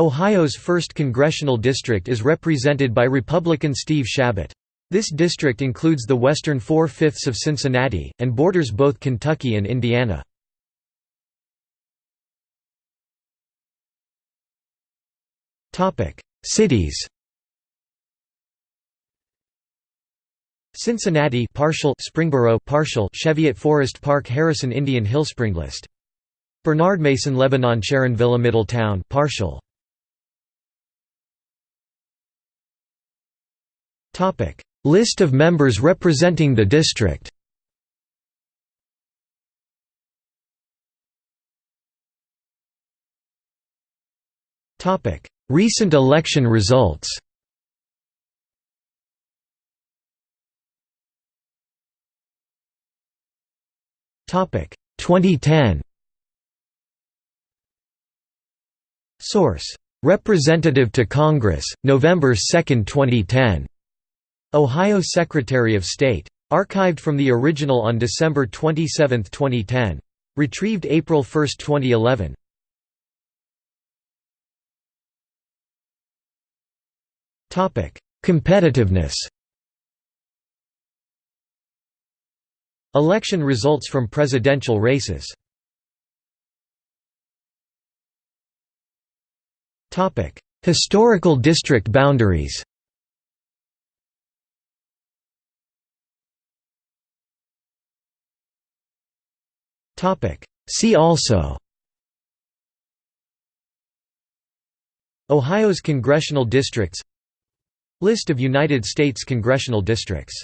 Ohio's 1st Congressional District is represented by Republican Steve Chabot. This district includes the western four-fifths of Cincinnati, and borders both Kentucky and Indiana. Cities Cincinnati partial Springboro partial Cheviot Forest Park Harrison Indian Hill Springlist Bernard Mason Lebanon Sharonville Middletown partial List of members representing the district. Recent election results. Topic. 2010 Source. Representative to Congress November 2, 2010 Ohio Secretary of State. Archived from the original on December 27, 2010. Retrieved April 1, 2011. Topic: Competitiveness Election results from presidential races Topic: Historical district boundaries See also. Ohio's congressional districts. List of United States congressional districts